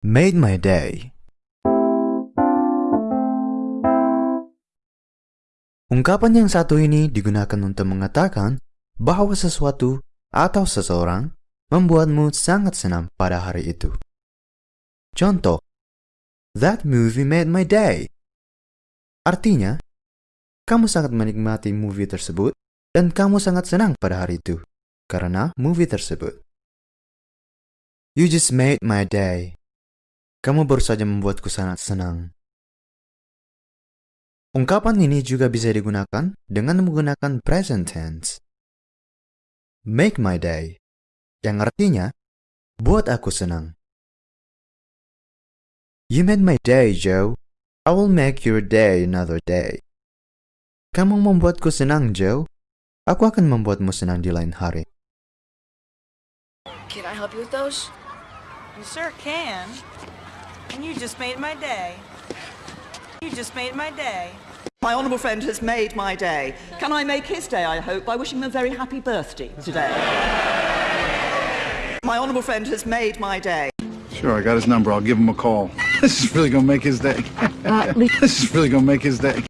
made my day. Ungkapan yang satu ini digunakan untuk mengatakan bahwa sesuatu atau seseorang membuatmu sangat senang pada hari itu. Contoh, That movie made my day. Artinya, kamu sangat menikmati movie tersebut dan kamu sangat senang pada hari itu karena movie tersebut. You just made my day. Kamu baru saja membuatku sangat senang. Ungkapan ini juga bisa digunakan dengan menggunakan present tense. Make my day, yang artinya, buat aku senang. You made my day, Joe. I will make your day another day. Kamu membuatku senang, Joe. Aku akan membuatmu senang di lain hari. Can I help you with those? You sure can. And you just made my day. You just made my day. My honourable friend has made my day. Can I make his day, I hope, by wishing him a very happy birthday today? my honourable friend has made my day. Sure, I got his number. I'll give him a call. This is really gonna make his day. this is really gonna make his day.